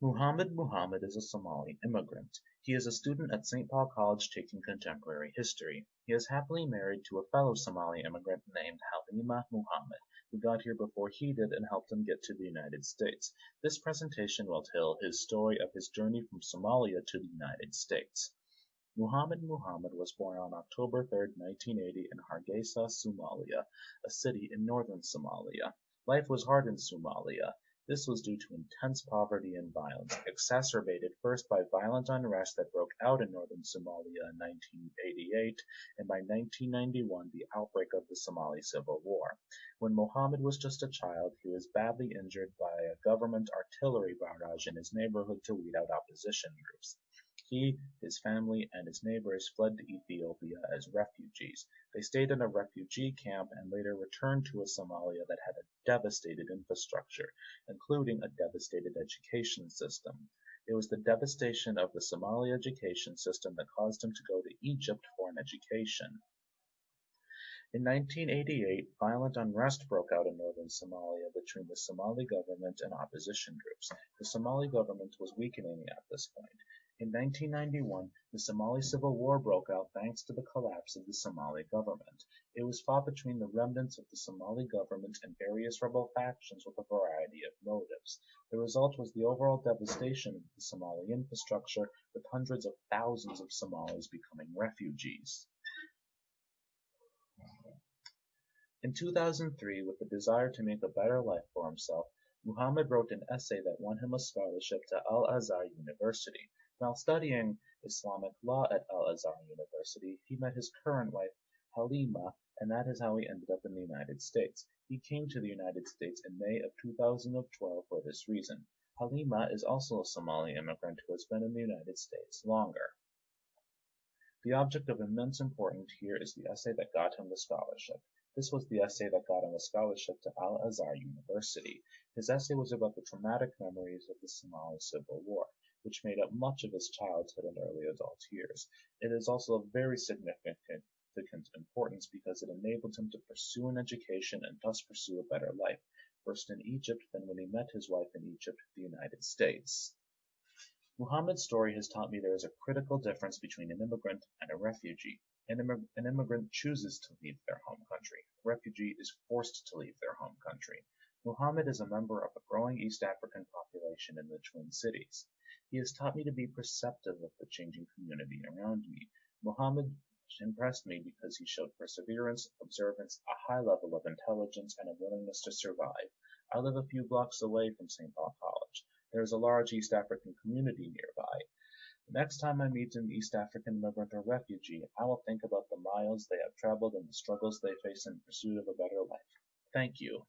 Muhammad Muhammad is a Somali immigrant. He is a student at Saint Paul College taking contemporary history. He is happily married to a fellow Somali immigrant named Halima Muhammad, who got here before he did and helped him get to the United States. This presentation will tell his story of his journey from Somalia to the United States. Muhammad Muhammad was born on October 3, 1980 in Hargeisa, Somalia, a city in northern Somalia. Life was hard in Somalia. This was due to intense poverty and violence, exacerbated first by violent unrest that broke out in northern Somalia in 1988 and by 1991 the outbreak of the Somali Civil War. When Muhammad was just a child, he was badly injured by a government artillery barrage in his neighborhood to weed out opposition groups. He, his family, and his neighbors fled to Ethiopia as refugees. They stayed in a refugee camp and later returned to a Somalia that had a devastated infrastructure, including a devastated education system. It was the devastation of the Somali education system that caused him to go to Egypt for an education. In 1988, violent unrest broke out in northern Somalia between the Somali government and opposition groups. The Somali government was weakening at this point. In 1991, the Somali Civil War broke out thanks to the collapse of the Somali government. It was fought between the remnants of the Somali government and various rebel factions with a variety of motives. The result was the overall devastation of the Somali infrastructure, with hundreds of thousands of Somalis becoming refugees. In 2003, with the desire to make a better life for himself, Muhammad wrote an essay that won him a scholarship to Al-Azhar University. While studying Islamic law at Al-Azhar University, he met his current wife, Halima, and that is how he ended up in the United States. He came to the United States in May of 2012 for this reason. Halima is also a Somali immigrant who has been in the United States longer. The object of immense importance here is the essay that got him the scholarship. This was the essay that got him a scholarship to Al-Azhar University. His essay was about the traumatic memories of the Somali Civil War which made up much of his childhood and early adult years. It is also of very significant importance because it enabled him to pursue an education and thus pursue a better life, first in Egypt, then when he met his wife in Egypt, the United States. Muhammad's story has taught me there is a critical difference between an immigrant and a refugee. An, an immigrant chooses to leave their home country. A refugee is forced to leave their home country. Muhammad is a member of a growing East African population in the Twin Cities. He has taught me to be perceptive of the changing community around me. Muhammad impressed me because he showed perseverance, observance, a high level of intelligence, and a willingness to survive. I live a few blocks away from St. Paul College. There is a large East African community nearby. The next time I meet an East African immigrant or refugee, I will think about the miles they have traveled and the struggles they face in pursuit of a better life. Thank you.